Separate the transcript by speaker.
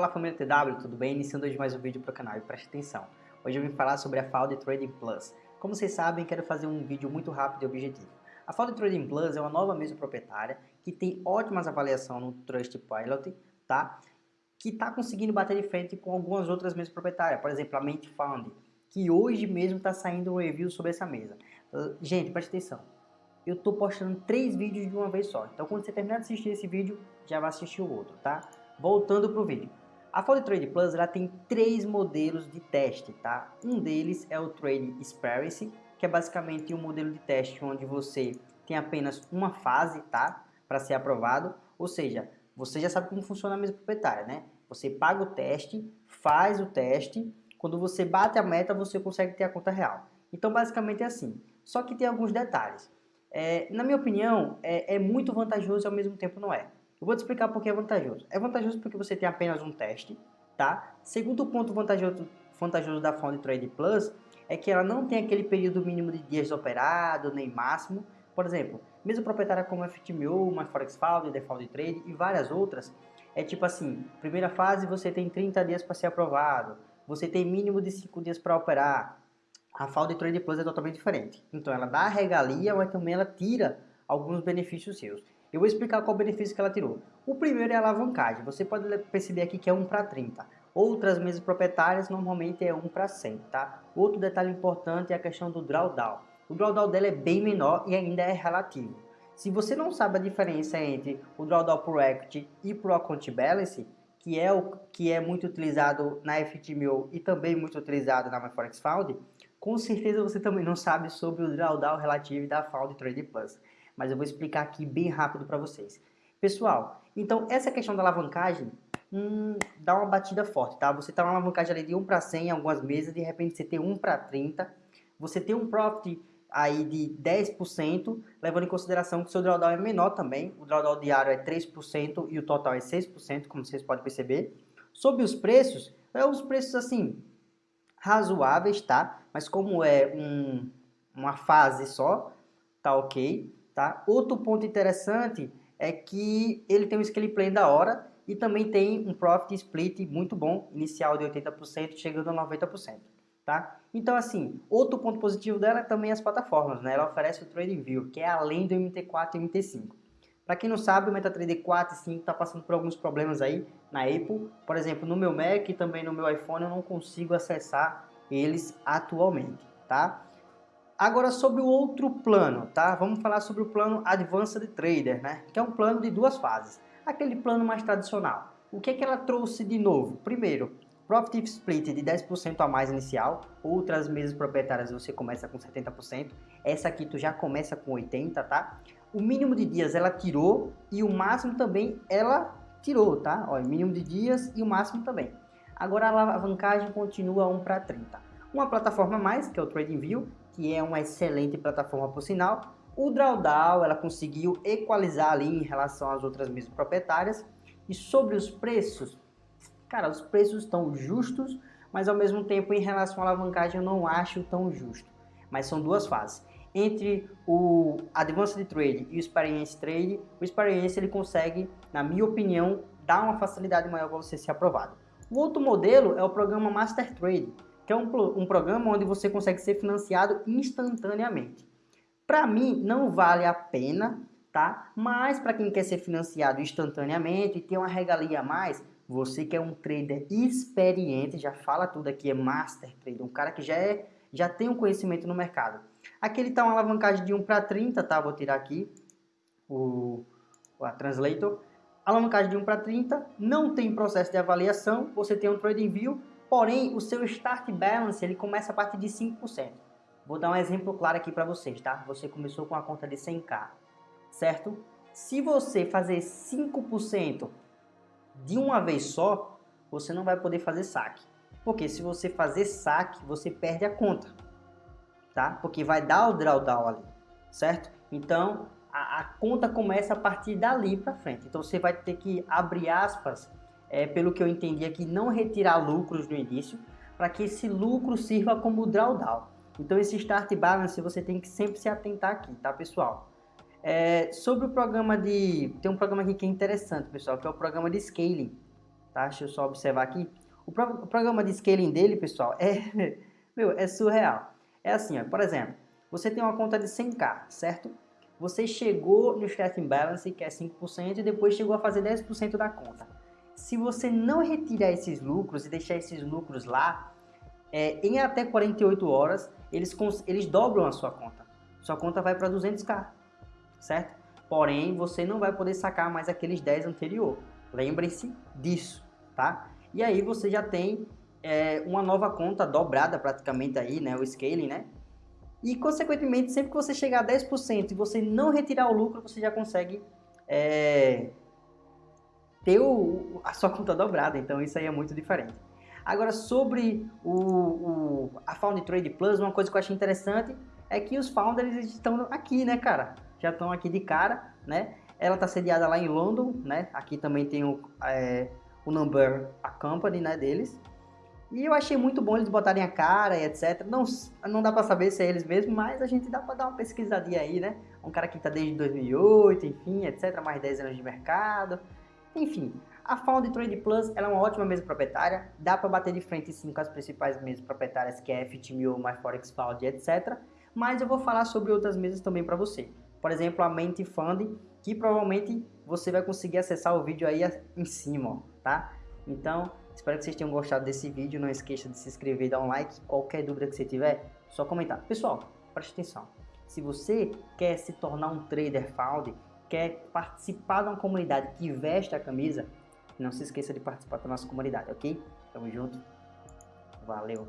Speaker 1: Fala família TW, tudo bem? Iniciando hoje mais um vídeo para o canal e preste atenção. Hoje eu vim falar sobre a Falde Trading Plus. Como vocês sabem, quero fazer um vídeo muito rápido e objetivo. A Falde Trading Plus é uma nova mesa proprietária que tem ótimas avaliações no Trustpilot, tá? Que está conseguindo bater de frente com algumas outras mesas proprietárias, por exemplo, a Mente Found, que hoje mesmo está saindo um review sobre essa mesa. Gente, preste atenção. Eu estou postando três vídeos de uma vez só. Então, quando você terminar de assistir esse vídeo, já vai assistir o outro, tá? Voltando para o vídeo. A Folly Trade Plus ela tem três modelos de teste, tá? Um deles é o Trade Experience, que é basicamente um modelo de teste onde você tem apenas uma fase, tá? Para ser aprovado, ou seja, você já sabe como funciona a mesa proprietária, né? Você paga o teste, faz o teste, quando você bate a meta, você consegue ter a conta real. Então, basicamente é assim. Só que tem alguns detalhes. É, na minha opinião, é, é muito vantajoso e ao mesmo tempo não é. Eu vou te explicar por que é vantajoso. É vantajoso porque você tem apenas um teste, tá? Segundo ponto vantajoso, vantajoso da Found Trade Plus é que ela não tem aquele período mínimo de dias operado, nem máximo. Por exemplo, mesmo proprietária como FTMO, MyForexFound, Default Trade e várias outras, é tipo assim, primeira fase você tem 30 dias para ser aprovado, você tem mínimo de 5 dias para operar. A Found Trade Plus é totalmente diferente. Então ela dá a regalia, mas também ela tira alguns benefícios seus. Eu vou explicar qual o benefício que ela tirou. O primeiro é a alavancagem. Você pode perceber aqui que é 1 para 30. Outras mesas proprietárias normalmente é 1 para 100, tá? Outro detalhe importante é a questão do drawdown. O drawdown dela é bem menor e ainda é relativo. Se você não sabe a diferença entre o drawdown por equity e pro account balance, que é o que é muito utilizado na FTMO e também muito utilizado na MyForex com certeza você também não sabe sobre o drawdown relativo da Found Trade Plus mas eu vou explicar aqui bem rápido para vocês. Pessoal, então essa questão da alavancagem hum, dá uma batida forte, tá? Você tá uma alavancagem ali de 1 para 100 em algumas mesas, de repente você tem 1 para 30, você tem um profit aí de 10%, levando em consideração que o seu drawdown é menor também, o drawdown diário é 3% e o total é 6%, como vocês podem perceber. Sobre os preços, é os preços assim, razoáveis, tá? Mas como é um, uma fase só, tá ok. Tá? Outro ponto interessante é que ele tem um scale play da hora e também tem um profit split muito bom, inicial de 80%, chegando a 90%. Tá? Então, assim, outro ponto positivo dela é também as plataformas. Né? Ela oferece o TradingView, que é além do MT4 e MT5. Para quem não sabe, o MetaTrader 4 e 5 está passando por alguns problemas aí na Apple. Por exemplo, no meu Mac e também no meu iPhone eu não consigo acessar eles atualmente. Tá? Agora sobre o outro plano, tá? Vamos falar sobre o plano Advanced Trader, né? Que é um plano de duas fases. Aquele plano mais tradicional. O que é que ela trouxe de novo? Primeiro, Profit Split de 10% a mais inicial. Outras mesas proprietárias você começa com 70%. Essa aqui tu já começa com 80%, tá? O mínimo de dias ela tirou e o máximo também ela tirou, tá? Ó, mínimo de dias e o máximo também. Agora a alavancagem continua 1 para 30. Uma plataforma a mais, que é o TradingView, que é uma excelente plataforma por sinal. O Drawdown, ela conseguiu equalizar ali em relação às outras mesas proprietárias. E sobre os preços, cara, os preços estão justos, mas ao mesmo tempo em relação à alavancagem eu não acho tão justo. Mas são duas fases. Entre o Advanced Trade e o Experience Trade, o Experience ele consegue, na minha opinião, dar uma facilidade maior para você ser aprovado. O outro modelo é o programa Master Trade, que é um, um programa onde você consegue ser financiado instantaneamente. Para mim, não vale a pena, tá? Mas para quem quer ser financiado instantaneamente e ter uma regalia a mais, você que é um trader experiente, já fala tudo aqui, é master trader, um cara que já, é, já tem um conhecimento no mercado. Aqui ele está uma alavancagem de 1 para 30, tá? Vou tirar aqui o, a translator. Alavancagem de 1 para 30, não tem processo de avaliação, você tem um trading view Porém, o seu start balance ele começa a partir de 5%. Vou dar um exemplo claro aqui para vocês, tá? Você começou com a conta de 100k, certo? Se você fazer 5% de uma vez só, você não vai poder fazer saque. Porque se você fazer saque, você perde a conta, tá? Porque vai dar o drawdown ali, certo? Então, a, a conta começa a partir dali para frente. Então, você vai ter que abrir aspas é, pelo que eu entendi aqui, não retirar lucros no início, para que esse lucro sirva como drawdown. Então esse start balance você tem que sempre se atentar aqui, tá pessoal? É, sobre o programa de... tem um programa aqui que é interessante pessoal, que é o programa de scaling. tá? Deixa eu só observar aqui. O, pro, o programa de scaling dele, pessoal, é, meu, é surreal. É assim, ó, por exemplo, você tem uma conta de 100k, certo? Você chegou no starting balance, que é 5%, e depois chegou a fazer 10% da conta. Se você não retirar esses lucros e deixar esses lucros lá, é, em até 48 horas, eles, eles dobram a sua conta. Sua conta vai para 200k, certo? Porém, você não vai poder sacar mais aqueles 10 anterior. Lembrem-se disso, tá? E aí você já tem é, uma nova conta dobrada praticamente aí, né? O scaling, né? E, consequentemente, sempre que você chegar a 10% e você não retirar o lucro, você já consegue é, ter o, a sua conta dobrada. Então, isso aí é muito diferente. Agora, sobre o, o, a Found Trade Plus, uma coisa que eu achei interessante é que os founders estão aqui, né, cara? Já estão aqui de cara, né? Ela está sediada lá em London, né? Aqui também tem o, é, o number, a company, né, deles. E eu achei muito bom eles botarem a cara e etc. Não, não dá para saber se é eles mesmos, mas a gente dá para dar uma pesquisadinha aí, né? Um cara que está desde 2008, enfim, etc. Mais 10 anos de mercado. Enfim, a Found Trade Plus é uma ótima mesa proprietária. Dá para bater de frente sim com as principais mesas proprietárias que é FTMO, MyForexFound, etc. Mas eu vou falar sobre outras mesas também para você. Por exemplo, a Mente Fund, que provavelmente você vai conseguir acessar o vídeo aí em cima, ó, tá? Então, espero que vocês tenham gostado desse vídeo. Não esqueça de se inscrever dar um like. Qualquer dúvida que você tiver, só comentar. Pessoal, preste atenção. Se você quer se tornar um trader found, quer participar de uma comunidade que veste a camisa, não se esqueça de participar da nossa comunidade, ok? Tamo junto. Valeu!